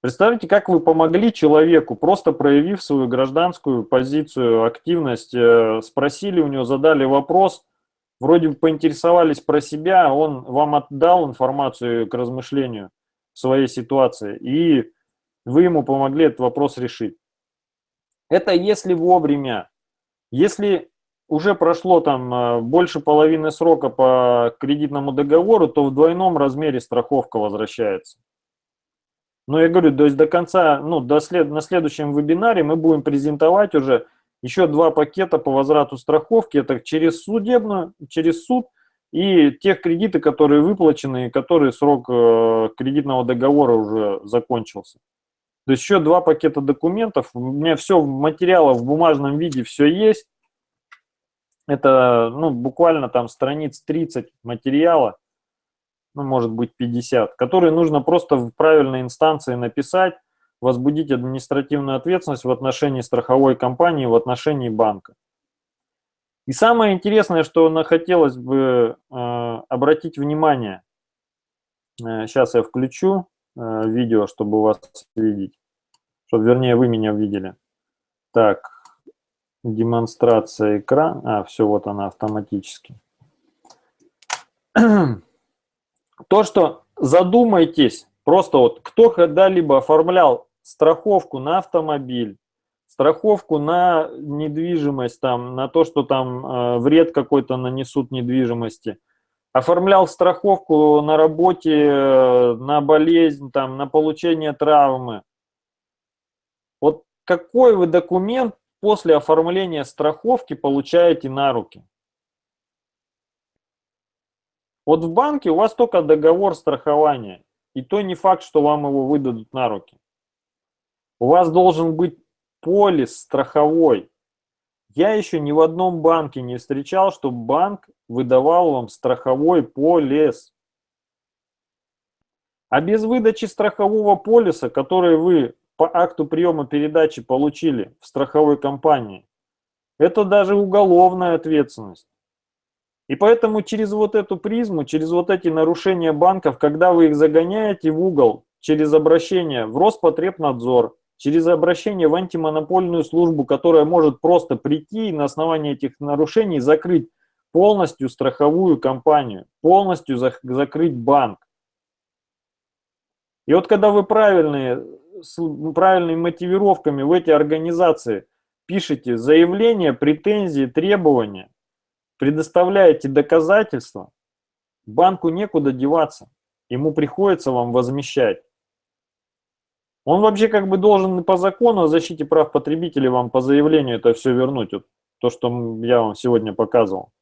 Представьте, как вы помогли человеку, просто проявив свою гражданскую позицию, активность, э, спросили у него, задали вопрос, вроде бы поинтересовались про себя, он вам отдал информацию к размышлению своей ситуации, и вы ему помогли этот вопрос решить. Это если вовремя. Если уже прошло там э, больше половины срока по кредитному договору, то в двойном размере страховка возвращается. Но я говорю, то есть до конца, ну, до след, на следующем вебинаре мы будем презентовать уже еще два пакета по возврату страховки. Это через судебную, через суд и тех кредиты, которые выплачены, и которые срок э, кредитного договора уже закончился. То есть еще два пакета документов. У меня все материалов в бумажном виде все есть. Это ну, буквально там страниц 30 материала, ну, может быть 50, которые нужно просто в правильной инстанции написать, возбудить административную ответственность в отношении страховой компании, в отношении банка. И самое интересное, что хотелось бы э, обратить внимание, э, сейчас я включу э, видео, чтобы вас видеть, чтобы, вернее, вы меня видели. Так, демонстрация экрана. А, все, вот она автоматически. То, что задумайтесь, Просто вот кто когда-либо оформлял страховку на автомобиль, страховку на недвижимость, там, на то, что там э, вред какой-то нанесут недвижимости, оформлял страховку на работе, э, на болезнь, там, на получение травмы. Вот какой вы документ после оформления страховки получаете на руки? Вот в банке у вас только договор страхования, и то не факт, что вам его выдадут на руки. У вас должен быть полис страховой. Я еще ни в одном банке не встречал, чтобы банк выдавал вам страховой полис. А без выдачи страхового полиса, который вы по акту приема передачи получили в страховой компании, это даже уголовная ответственность. И поэтому через вот эту призму, через вот эти нарушения банков, когда вы их загоняете в угол, через обращение в Роспотребнадзор, через обращение в антимонопольную службу, которая может просто прийти и на основании этих нарушений закрыть полностью страховую компанию, полностью закрыть банк. И вот когда вы правильные, с правильными мотивировками в эти организации пишете заявления, претензии, требования, предоставляете доказательства, банку некуда деваться, ему приходится вам возмещать. Он вообще как бы должен по закону о защите прав потребителей вам по заявлению это все вернуть, вот то, что я вам сегодня показывал.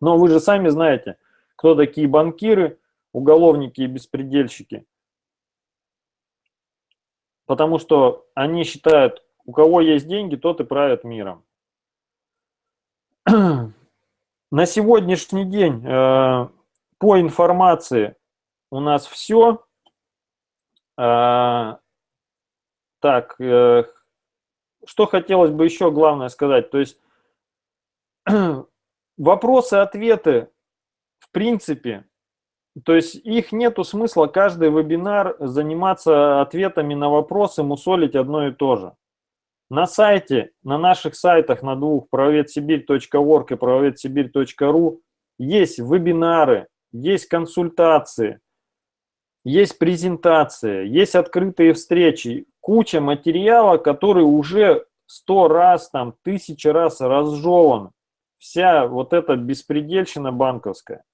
Но вы же сами знаете, кто такие банкиры, уголовники и беспредельщики. Потому что они считают, у кого есть деньги, тот и правит миром. На сегодняшний день э, по информации у нас все. Э, так, э, что хотелось бы еще главное сказать. То есть вопросы-ответы, в принципе, то есть их нету смысла каждый вебинар заниматься ответами на вопросы, мусолить одно и то же. На сайте, на наших сайтах, на двух, правоведсибирь.орг и правоведсибирь.ру есть вебинары, есть консультации, есть презентации, есть открытые встречи, куча материала, который уже сто раз, там, тысячи раз разжеван. Вся вот эта беспредельщина банковская,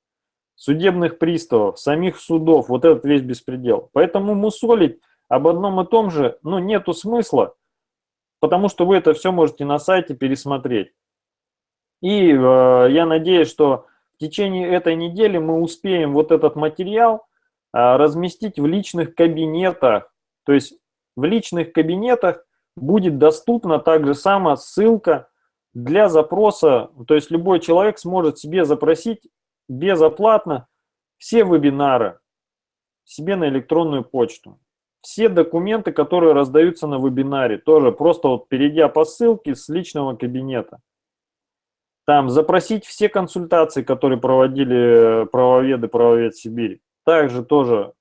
судебных приставов, самих судов, вот этот весь беспредел. Поэтому мусолить об одном и том же, ну, нету смысла потому что вы это все можете на сайте пересмотреть. И э, я надеюсь, что в течение этой недели мы успеем вот этот материал э, разместить в личных кабинетах. То есть в личных кабинетах будет доступна также сама ссылка для запроса. То есть любой человек сможет себе запросить безоплатно все вебинары себе на электронную почту все документы, которые раздаются на вебинаре, тоже просто вот перейдя по ссылке с личного кабинета. Там запросить все консультации, которые проводили правоведы, правовед Сибири. Также тоже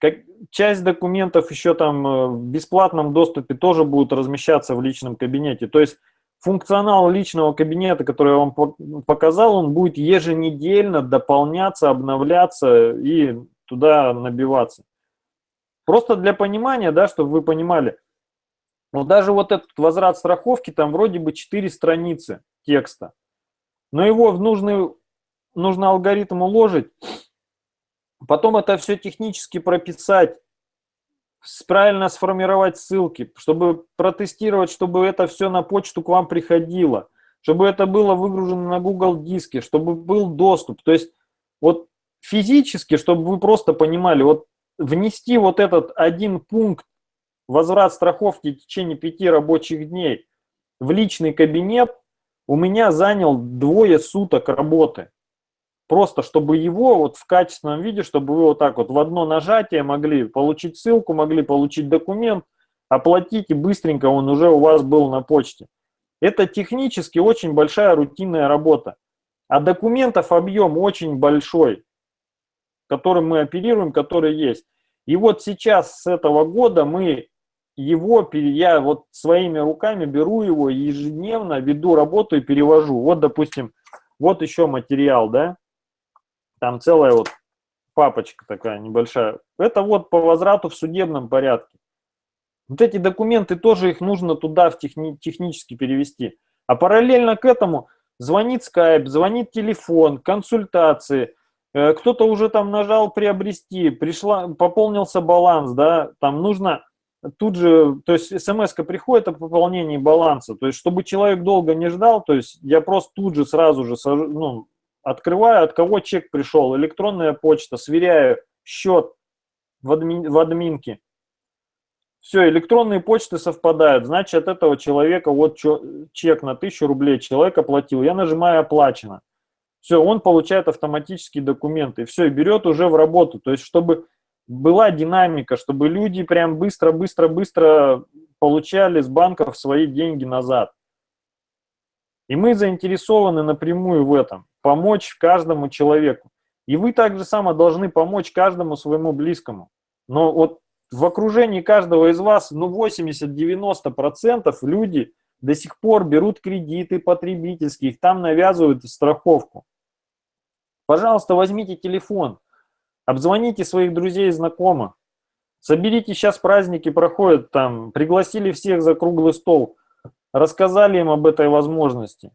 как, часть документов еще там э, в бесплатном доступе тоже будут размещаться в личном кабинете. То есть функционал личного кабинета, который я вам показал, он будет еженедельно дополняться, обновляться и туда набиваться. Просто для понимания, да, чтобы вы понимали, вот даже вот этот возврат страховки, там вроде бы 4 страницы текста, но его в нужный, нужно алгоритм уложить, потом это все технически прописать, правильно сформировать ссылки, чтобы протестировать, чтобы это все на почту к вам приходило, чтобы это было выгружено на Google диске, чтобы был доступ. То есть вот физически, чтобы вы просто понимали, вот внести вот этот один пункт возврат страховки в течение пяти рабочих дней в личный кабинет у меня занял двое суток работы. Просто чтобы его вот в качественном виде, чтобы вы вот так вот в одно нажатие могли получить ссылку, могли получить документ, оплатить и быстренько он уже у вас был на почте. Это технически очень большая рутинная работа. А документов объем очень большой которым мы оперируем, который есть. И вот сейчас с этого года мы его, я вот своими руками беру его ежедневно, веду работу и перевожу. Вот, допустим, вот еще материал, да, там целая вот папочка такая небольшая. Это вот по возврату в судебном порядке. Вот эти документы тоже их нужно туда в техни технически перевести. А параллельно к этому звонит скайп, звонит телефон, консультации. Э, кто-то уже там нажал приобрести, пришла, пополнился баланс, да, там нужно тут же, то есть смс приходит о пополнении баланса, то есть чтобы человек долго не ждал, то есть я просто тут же сразу же ну, открываю, от кого чек пришел, электронная почта, сверяю счет в, адми, в админке. Все, электронные почты совпадают, значит от этого человека вот чек на 1000 рублей человек оплатил, я нажимаю оплачено. Все, он получает автоматические документы, все, и берет уже в работу, то есть чтобы была динамика, чтобы люди прям быстро-быстро-быстро получали с банков свои деньги назад. И мы заинтересованы напрямую в этом, помочь каждому человеку. И вы также само должны помочь каждому своему близкому. Но вот в окружении каждого из вас, ну 80-90% люди до сих пор берут кредиты потребительские, их там навязывают страховку. Пожалуйста, возьмите телефон, Обзвоните своих друзей и знакомых. Соберите, сейчас праздники проходят, там, пригласили всех за круглый стол, рассказали им об этой возможности.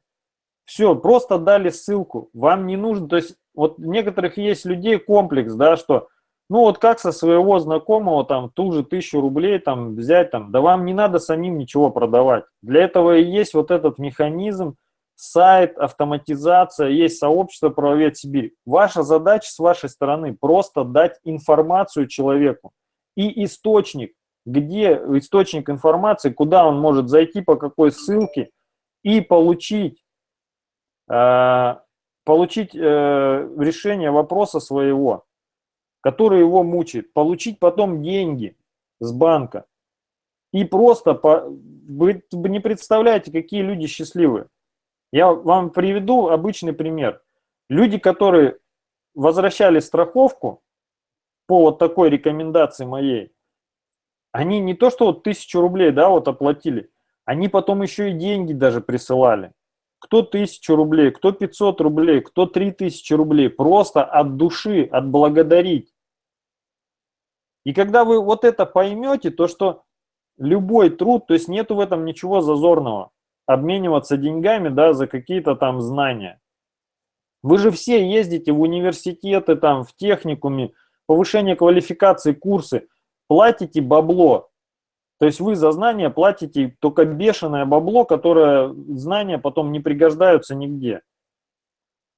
Все, просто дали ссылку. Вам не нужно, то есть вот некоторых есть людей комплекс, да, что ну вот как со своего знакомого там ту же тысячу рублей там взять там, да вам не надо самим ничего продавать. Для этого и есть вот этот механизм, сайт, автоматизация, есть сообщество «Правовед Сибирь». Ваша задача с вашей стороны просто дать информацию человеку и источник, где источник информации, куда он может зайти, по какой ссылке и получить, э, получить э, решение вопроса своего, который его мучает, получить потом деньги с банка. И просто, по, вы не представляете, какие люди счастливые. Я вам приведу обычный пример. Люди, которые возвращали страховку по вот такой рекомендации моей, они не то что вот тысячу рублей, да, вот оплатили, они потом еще и деньги даже присылали. Кто тысячу рублей, кто 500 рублей, кто 3000 рублей. Просто от души, отблагодарить. И когда вы вот это поймете, то что любой труд, то есть нету в этом ничего зазорного обмениваться деньгами да, за какие-то там знания. Вы же все ездите в университеты, там, в техникуме, повышение квалификации, курсы, платите бабло. То есть вы за знания платите только бешеное бабло, которое знания потом не пригождаются нигде.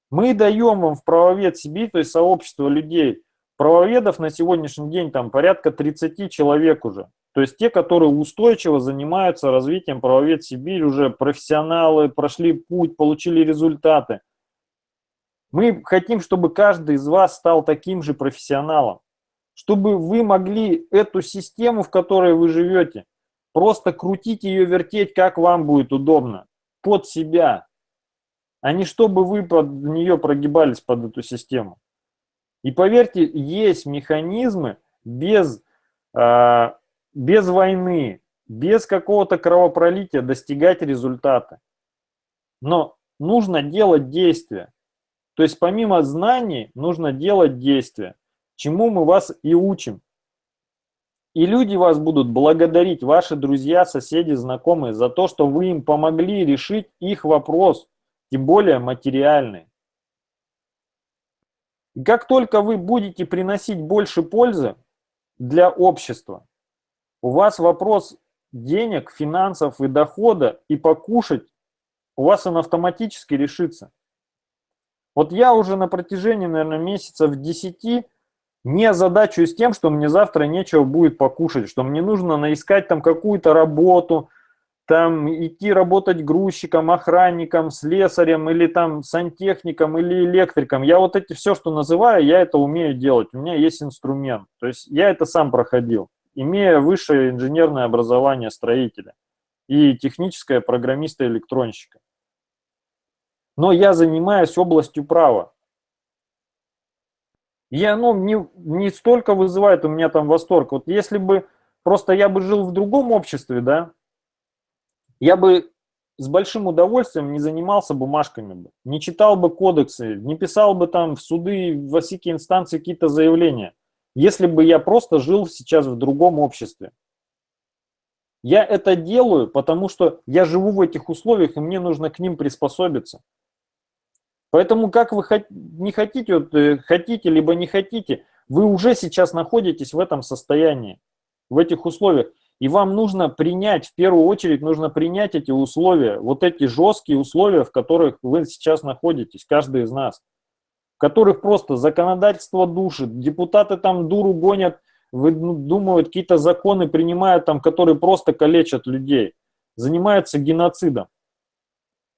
Мы даем вам в правовед Сибирь, то есть сообщество людей, правоведов на сегодняшний день там порядка 30 человек уже. То есть те, которые устойчиво занимаются развитием правовед Сибирь, уже профессионалы, прошли путь, получили результаты. Мы хотим, чтобы каждый из вас стал таким же профессионалом, чтобы вы могли эту систему, в которой вы живете, просто крутить ее, вертеть, как вам будет удобно, под себя, а не чтобы вы под нее прогибались под эту систему. И поверьте, есть механизмы без а, без войны, без какого-то кровопролития достигать результата. Но нужно делать действия. То есть помимо знаний нужно делать действия, чему мы вас и учим. И люди вас будут благодарить, ваши друзья, соседи, знакомые, за то, что вы им помогли решить их вопрос, тем более материальный. И как только вы будете приносить больше пользы для общества, у вас вопрос денег, финансов и дохода и покушать, у вас он автоматически решится. Вот я уже на протяжении, наверное, месяцев 10 не озадачуюсь тем, что мне завтра нечего будет покушать, что мне нужно наискать там какую-то работу, там идти работать грузчиком, охранником, слесарем или там сантехником или электриком. Я вот эти все, что называю, я это умею делать. У меня есть инструмент. То есть я это сам проходил имея высшее инженерное образование строителя и техническое программиста-электронщика. Но я занимаюсь областью права. И оно не, не столько вызывает у меня там восторг. Вот если бы просто я бы жил в другом обществе, да, я бы с большим удовольствием не занимался бумажками бы, не читал бы кодексы, не писал бы там в суды, в всякие инстанции какие-то заявления, если бы я просто жил сейчас в другом обществе. Я это делаю, потому что я живу в этих условиях, и мне нужно к ним приспособиться. Поэтому как вы не хотите, вот, э, хотите либо не хотите, вы уже сейчас находитесь в этом состоянии, в этих условиях. И вам нужно принять, в первую очередь нужно принять эти условия, вот эти жесткие условия, в которых вы сейчас находитесь, каждый из нас, в которых просто законодательство душит, депутаты там дуру гонят, ну, думают, какие-то законы принимают там, которые просто калечат людей, занимаются геноцидом.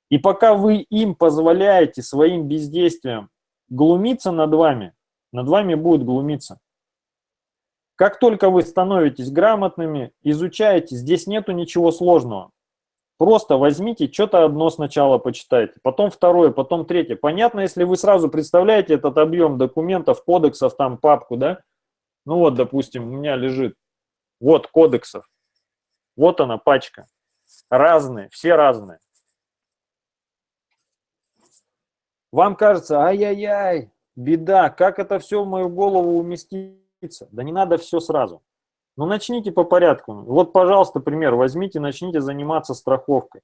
И пока вы им позволяете своим бездействием глумиться над вами, над вами будет глумиться. Как только вы становитесь грамотными, изучаете, здесь нету ничего сложного. Просто возьмите, что-то одно сначала почитайте, потом второе, потом третье. Понятно, если вы сразу представляете этот объем документов, кодексов, там папку, да, ну вот, допустим, у меня лежит, вот кодексов, вот она пачка, разные, все разные. Вам кажется, ай-яй-яй, беда, как это все в мою голову уместится? Да не надо все сразу. Ну начните по порядку. Вот, пожалуйста, пример, возьмите, начните заниматься страховкой.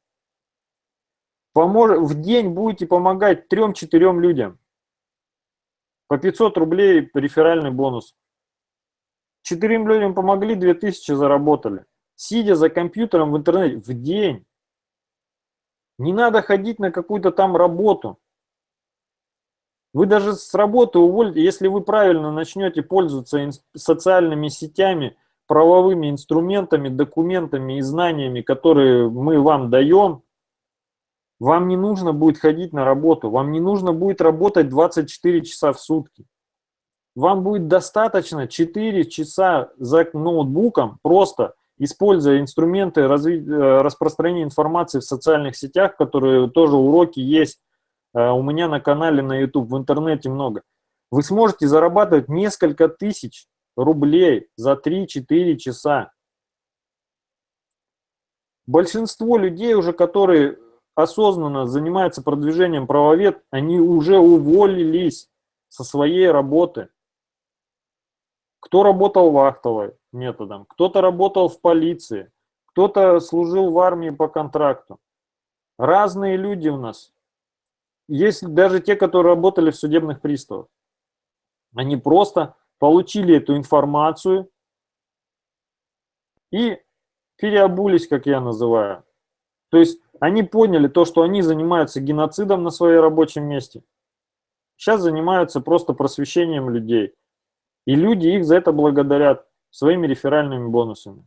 Помож... В день будете помогать трем-четырем людям. По 500 рублей реферальный бонус. Четырем людям помогли, 2000 заработали. Сидя за компьютером в интернете в день. Не надо ходить на какую-то там работу. Вы даже с работы уволите, если вы правильно начнете пользоваться социальными сетями, правовыми инструментами, документами и знаниями, которые мы вам даем, вам не нужно будет ходить на работу, вам не нужно будет работать 24 часа в сутки. Вам будет достаточно 4 часа за ноутбуком, просто используя инструменты. Э, распространения информации в социальных сетях, которые тоже уроки есть у меня на канале на YouTube, в интернете много. Вы сможете зарабатывать несколько тысяч рублей за 3-4 часа. Большинство людей уже, которые осознанно занимаются продвижением правовед, они уже уволились со своей работы. Кто работал вахтовой методом, кто-то работал в полиции, кто-то служил в армии по контракту. Разные люди у нас. Есть даже те, которые работали в судебных приставах. Они просто получили эту информацию и переобулись, как я называю. То есть они поняли то, что они занимаются геноцидом на своем рабочем месте. Сейчас занимаются просто просвещением людей. И люди их за это благодарят своими реферальными бонусами.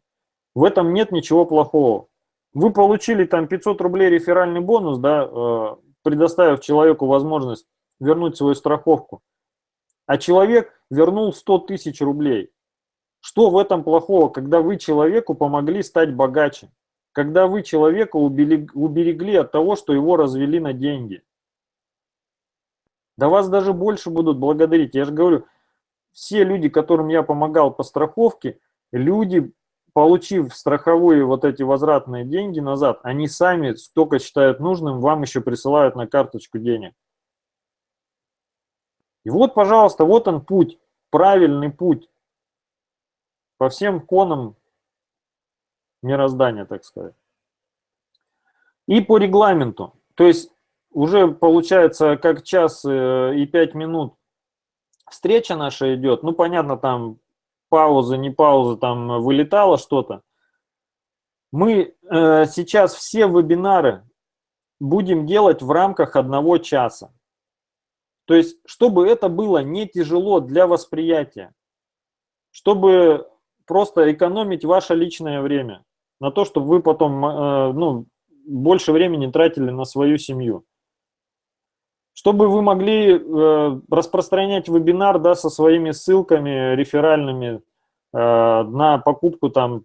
В этом нет ничего плохого. Вы получили там 500 рублей реферальный бонус, да, э, предоставив человеку возможность вернуть свою страховку. А человек вернул 100 тысяч рублей. Что в этом плохого, когда вы человеку помогли стать богаче? Когда вы человека уберегли от того, что его развели на деньги? Да вас даже больше будут благодарить. Я же говорю, все люди, которым я помогал по страховке, люди, получив страховые вот эти возвратные деньги назад, они сами столько считают нужным, вам еще присылают на карточку денег. И вот, пожалуйста, вот он путь, правильный путь по всем конам мироздания, так сказать. И по регламенту. То есть уже получается как час э, и пять минут встреча наша идет, ну, понятно, там пауза, не пауза, там вылетало что-то. Мы э, сейчас все вебинары будем делать в рамках одного часа. То есть, чтобы это было не тяжело для восприятия, чтобы просто экономить ваше личное время на то, чтобы вы потом э, ну, больше времени тратили на свою семью чтобы вы могли э, распространять вебинар да, со своими ссылками реферальными э, на покупку там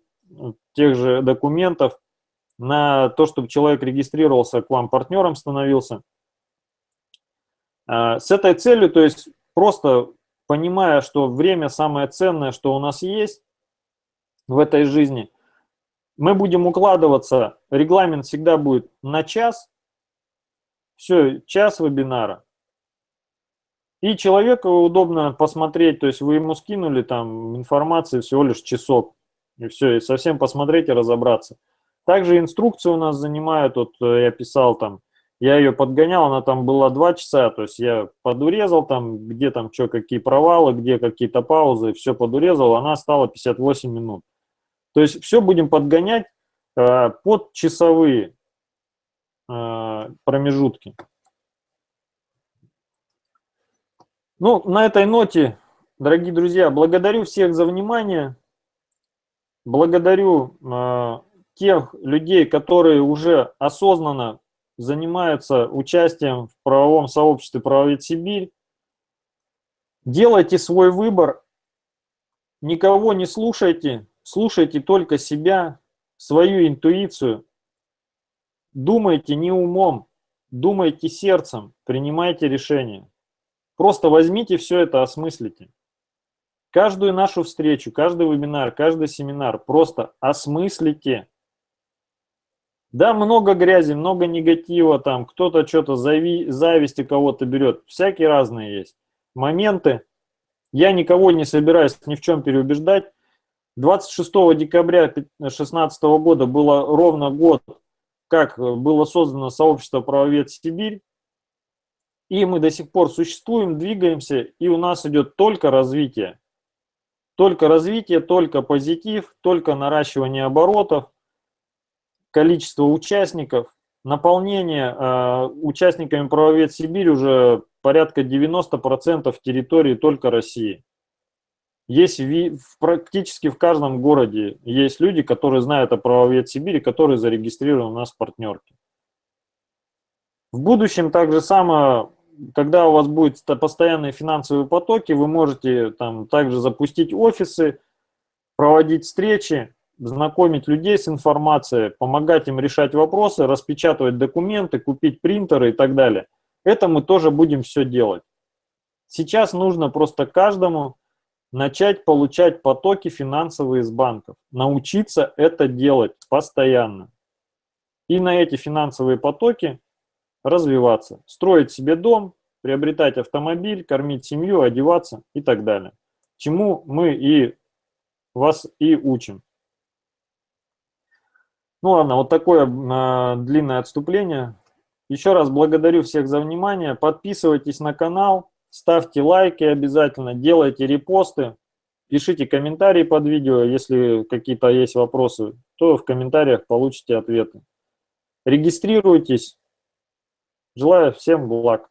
тех же документов, на то, чтобы человек регистрировался к вам партнером, становился. Э, с этой целью, то есть просто понимая, что время самое ценное, что у нас есть в этой жизни, Мы будем укладываться, регламент всегда будет на час, все, час вебинара. И человеку удобно посмотреть, то есть вы ему скинули там информации всего лишь часок, и все, и совсем посмотреть и разобраться. Также инструкции у нас занимают, вот э, я писал там, я ее подгонял, она там была два часа, то есть я подурезал там, где там что, какие провалы, где какие-то паузы, все подурезал, она стала 58 минут. То есть все будем подгонять э, под часовые промежутки. Ну, на этой ноте, дорогие друзья, благодарю всех за внимание. Благодарю э, тех людей, которые уже осознанно занимаются участием в правовом сообществе «Правовед Сибирь». Делайте свой выбор, никого не слушайте, слушайте только себя, свою интуицию. Думайте не умом, думайте сердцем, принимайте решения. Просто возьмите все это, осмыслите. Каждую нашу встречу, каждый вебинар, каждый семинар просто осмыслите. Да, много грязи, много негатива, там кто-то что-то зави, зависти кого-то берет. Всякие разные есть моменты. Я никого не собираюсь ни в чем переубеждать. 26 декабря 2016 года было ровно год, как было создано сообщество «Правовед Сибирь». И мы до сих пор существуем, двигаемся, и у нас идет только развитие. Только развитие, только позитив, только наращивание оборотов, количество участников. Наполнение э, участниками правовед Сибирь уже порядка 90% территории только России. Есть в, практически в каждом городе есть люди, которые знают о правовед Сибири, которые зарегистрированы у нас в партнерке. В будущем также самое когда у вас будут постоянные финансовые потоки, вы можете там также запустить офисы, проводить встречи, знакомить людей с информацией, помогать им решать вопросы, распечатывать документы, купить принтеры и так далее. Это мы тоже будем все делать. Сейчас нужно просто каждому начать получать потоки финансовые из банков, научиться это делать постоянно. И на эти финансовые потоки развиваться, строить себе дом, приобретать автомобиль, кормить семью, одеваться и так далее. Чему мы и вас и учим. Ну ладно, вот такое э, длинное отступление. Еще раз благодарю всех за внимание. Подписывайтесь на канал, ставьте лайки обязательно, делайте репосты, пишите комментарии под видео, если какие-то есть вопросы, то в комментариях получите ответы. Регистрируйтесь. Желаю всем благ.